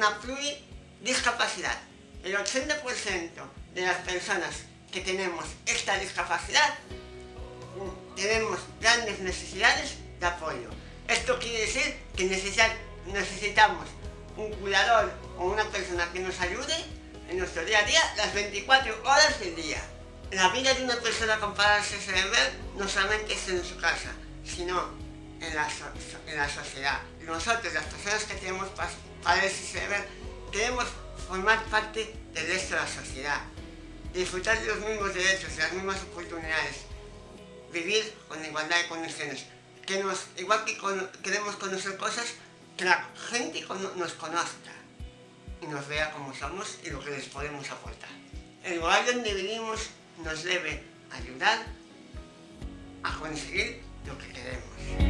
una pluridiscapacidad. El 80% de las personas que tenemos esta discapacidad mm, tenemos grandes necesidades de apoyo. Esto quiere decir que necesitamos un cuidador o una persona que nos ayude en nuestro día a día las 24 horas del día. La vida de una persona con parálisis cerebral no solamente es en su casa, sino en la, en la sociedad. Nosotros, las personas que tenemos parálisis cerebral, queremos formar parte del resto de la sociedad, disfrutar de los mismos derechos, de las mismas oportunidades, vivir con igualdad de condiciones, que nos, igual que queremos conocer cosas, que la gente nos conozca y nos vea como somos y lo que les podemos aportar. El lugar donde vivimos nos debe ayudar a conseguir lo que queremos.